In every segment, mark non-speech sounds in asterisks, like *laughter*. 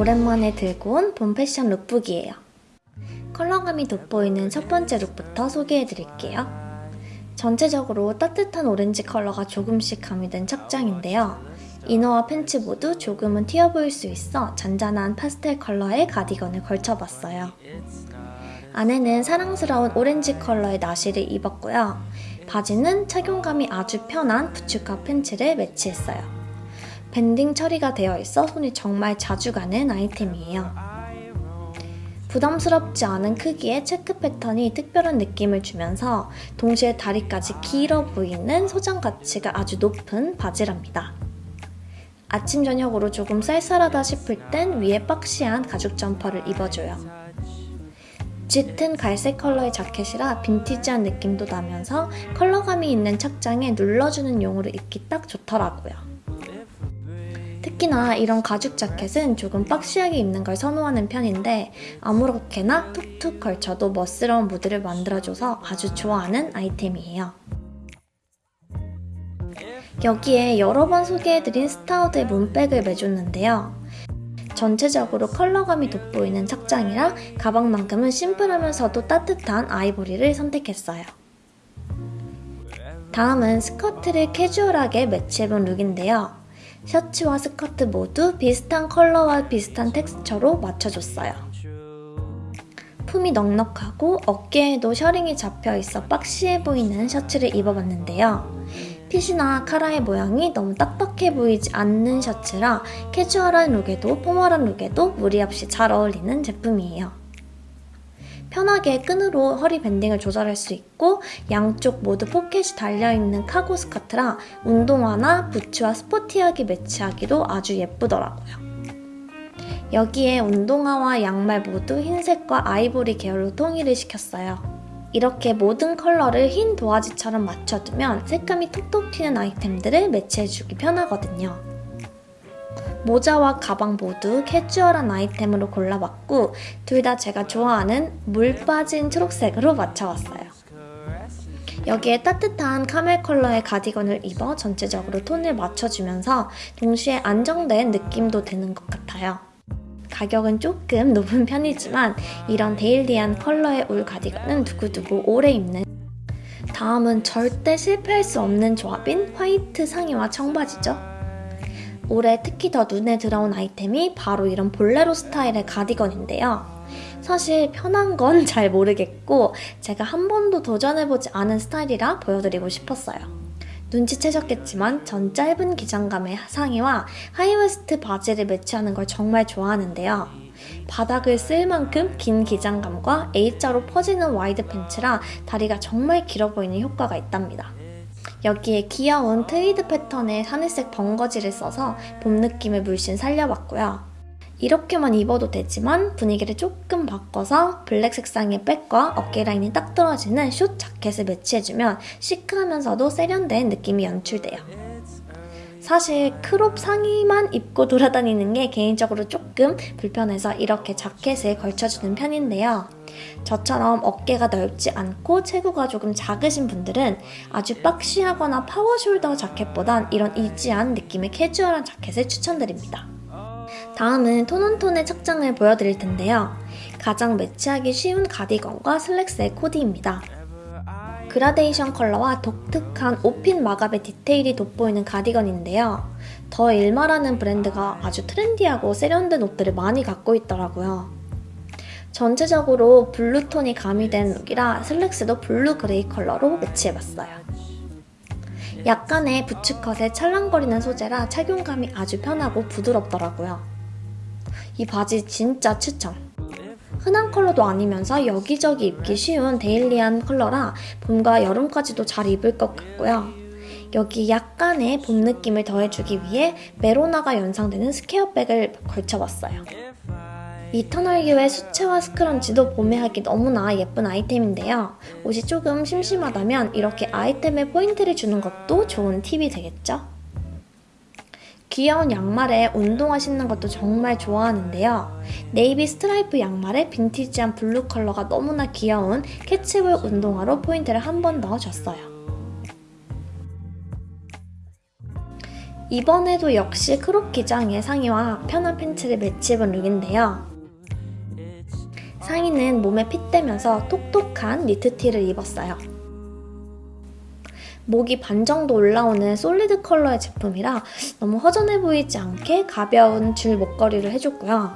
오랜만에 들고 온 봄 패션 lookbook이에요. 컬러감이 돋보이는 첫 번째 look부터 소개해드릴게요. 전체적으로 따뜻한 오렌지 컬러가 조금씩 가미된 착장인데요. 이너와 팬츠 모두 조금은 튀어 보일 수 있어 잔잔한 파스텔 컬러의 가디건을 걸쳐봤어요. 안에는 사랑스러운 오렌지 컬러의 나시를 입었고요. 바지는 착용감이 아주 편한 부츠컷 팬츠를 매치했어요. banding 처리가 되어 있어 손이 정말 자주 가는 아이템이에요. 부담스럽지 않은 크기의 체크 패턴이 특별한 느낌을 주면서 동시에 다리까지 길어 보이는 소장 가치가 아주 높은 바지랍니다. 아침 저녁으로 조금 쌀쌀하다 싶을 땐 위에 boxy한 가죽 점퍼를 입어줘요. 짙은 갈색 컬러의 자켓이라 빈티지한 느낌도 나면서 컬러감이 있는 착장에 눌러주는 용으로 입기 딱 좋더라고요. 특히나 이런 가죽 자켓은 조금 boxy하게 입는 걸 선호하는 편인데 아무렇게나 툭툭 걸쳐도 멋스러운 무드를 만들어줘서 아주 좋아하는 아이템이에요. 여기에 여러 번 소개해드린 Staud의 Moon Bag을 매줬는데요. 전체적으로 컬러감이 돋보이는 착장이라 가방만큼은 심플하면서도 따뜻한 아이보리를 선택했어요. 다음은 스커트를 캐주얼하게 매치해본 룩인데요. 셔츠와 스커트 모두 비슷한 컬러와 비슷한 텍스처로 맞춰줬어요. 품이 넉넉하고 어깨에도 셔링이 잡혀있어 박시해 보이는 셔츠를 입어봤는데요. 핏이나 카라의 모양이 너무 딱딱해 보이지 않는 셔츠라 캐주얼한 룩에도 formal한 룩에도 무리 없이 잘 어울리는 제품이에요. 편하게 끈으로 허리 밴딩을 조절할 수 있고 양쪽 모두 포켓이 달려있는 카고 스커트라 운동화나 부츠와 스포티하게 매치하기도 아주 예쁘더라고요. 여기에 운동화와 양말 모두 흰색과 아이보리 계열로 통일을 시켰어요. 이렇게 모든 컬러를 흰 도화지처럼 맞춰두면 색감이 톡톡 튀는 아이템들을 매치해주기 편하거든요. 모자와 가방 모두 캐주얼한 아이템으로 골라봤고 둘 다 제가 좋아하는 물 빠진 초록색으로 맞춰왔어요. 여기에 따뜻한 카멜 컬러의 가디건을 입어 전체적으로 톤을 맞춰주면서 동시에 안정된 느낌도 드는 것 같아요. 가격은 조금 높은 편이지만 이런 데일리한 컬러의 울 가디건은 두고두고 오래 입는 다음은 절대 실패할 수 없는 조합인 화이트 상의와 청바지죠. 올해 특히 더 눈에 들어온 아이템이 바로 이런 볼레로 스타일의 가디건인데요. 사실 편한 건 *laughs* 잘 모르겠고 제가 한 번도 도전해보지 않은 스타일이라 보여드리고 싶었어요. 눈치채셨겠지만 전 짧은 기장감의 상의와 하이웨스트 바지를 매치하는 걸 정말 좋아하는데요. 바닥을 쓸 만큼 긴 기장감과 A자로 퍼지는 와이드 팬츠라 다리가 정말 길어 보이는 효과가 있답니다. 여기에 귀여운 트위드 패턴의 하늘색 벙거지를 써서 봄 느낌을 물씬 살려봤고요. 이렇게만 입어도 되지만 분위기를 조금 바꿔서 블랙 색상의 백과 어깨 라인이 딱 떨어지는 숏 자켓을 매치해주면 시크하면서도 세련된 느낌이 연출돼요. 사실 크롭 상의만 입고 돌아다니는 게 개인적으로 조금 불편해서 이렇게 자켓을 걸쳐주는 편인데요. 저처럼 어깨가 넓지 않고 체구가 조금 작으신 분들은 아주 박시하거나 파워숄더 자켓보단 이런 easy한 느낌의 캐주얼한 자켓을 추천드립니다. 다음은 tone on tone의 착장을 보여드릴 텐데요. 가장 매치하기 쉬운 가디건과 슬랙스의 코디입니다. 그라데이션 컬러와 독특한 오픈 마감의 디테일이 돋보이는 가디건인데요. 더 일마라는 브랜드가 아주 트렌디하고 세련된 옷들을 많이 갖고 있더라고요. 전체적으로 블루톤이 가미된 룩이라 슬랙스도 블루 그레이 컬러로 매치해봤어요. 약간의 부츠컷에 찰랑거리는 소재라 착용감이 아주 편하고 부드럽더라고요. 이 바지 진짜 추천! 흔한 컬러도 아니면서 여기저기 입기 쉬운 데일리한 컬러라 봄과 여름까지도 잘 입을 것 같고요. 여기 약간의 봄 느낌을 더해주기 위해 메로나가 연상되는 스퀘어백을 걸쳐봤어요. 이터널유의 수채화 스크런치도 봄에 하기 너무나 예쁜 아이템인데요. 옷이 조금 심심하다면 이렇게 아이템에 포인트를 주는 것도 좋은 팁이 되겠죠? 귀여운 양말에 운동화 신는 것도 정말 좋아하는데요. 네이비 스트라이프 양말에 빈티지한 블루 컬러가 너무나 귀여운 캐치볼 운동화로 포인트를 한번더 줬어요. 이번에도 역시 크롭 기장의 상의와 편한 팬츠를 매치해본 룩인데요. 상의는 몸에 핏되면서 톡톡한 니트티를 입었어요. 목이 반 정도 올라오는 솔리드 컬러의 제품이라 너무 허전해 보이지 않게 가벼운 줄 목걸이를 해줬고요.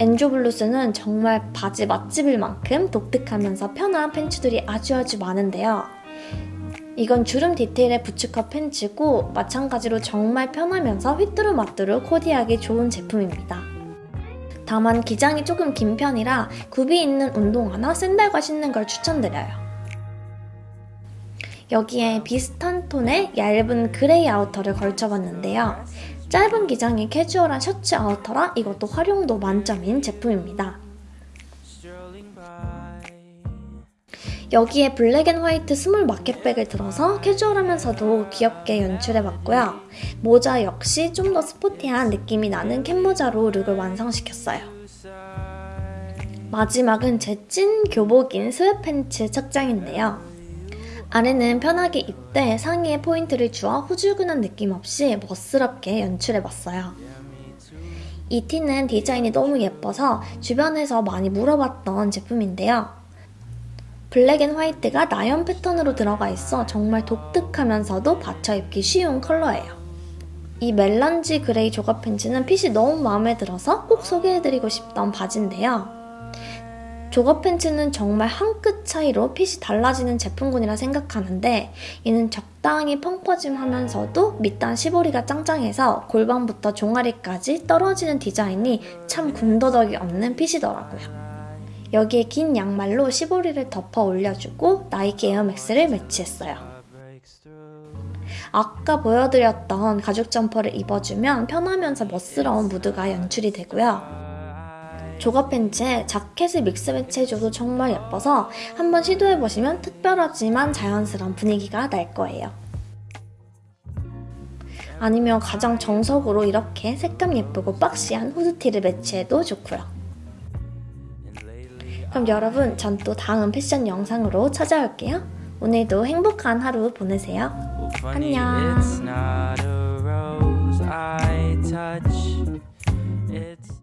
엔조 블루스는 정말 바지 맛집일 만큼 독특하면서 편한 팬츠들이 아주 아주 많은데요. 이건 주름 디테일의 부츠컷 팬츠고 마찬가지로 정말 편하면서 휘뚜루마뚜루 코디하기 좋은 제품입니다. 다만 기장이 조금 긴 편이라 굽이 있는 운동화나 샌들과 신는 걸 추천드려요. 여기에 비슷한 톤의 얇은 그레이 아우터를 걸쳐봤는데요. 짧은 기장의 캐주얼한 셔츠 아우터라 이것도 활용도 만점인 제품입니다. 여기에 black and white 스몰 마켓백을 들어서 캐주얼하면서도 귀엽게 연출해봤고요. 모자 역시 좀 더 스포티한 느낌이 나는 캡모자로 룩을 완성시켰어요. 마지막은 제 찐 교복인 sweatpants 착장인데요. 아래는 편하게 입되 상의에 포인트를 주어 후줄근한 느낌 없이 멋스럽게 연출해봤어요. 이 티는 디자인이 너무 예뻐서 주변에서 많이 물어봤던 제품인데요. black and white가 나염 패턴으로 들어가 있어 정말 독특하면서도 받쳐 입기 쉬운 컬러예요. 이 멜란지 그레이 조거 팬츠는 핏이 너무 마음에 들어서 꼭 소개해드리고 싶던 바지인데요. 조거 팬츠는 정말 한 끗 차이로 핏이 달라지는 제품군이라 생각하는데 이는 적당히 펑퍼짐하면서도 밑단 시보리가 짱짱해서 골반부터 종아리까지 떨어지는 디자인이 참 군더더기 없는 핏이더라고요. 여기에 긴 양말로 시보리를 덮어 올려주고 나이키 에어맥스를 매치했어요. 아까 보여드렸던 가죽 점퍼를 입어주면 편하면서 멋스러운 무드가 연출이 되고요. 조거 팬츠에 자켓을 믹스 매치해줘도 정말 예뻐서 한번 시도해보시면 특별하지만 자연스러운 분위기가 날 거예요. 아니면 가장 정석으로 이렇게 색감 예쁘고 박시한 후드티를 매치해도 좋고요. 그럼 여러분 전 또 다음 패션 영상으로 찾아올게요. 오늘도 행복한 하루 보내세요. 안녕.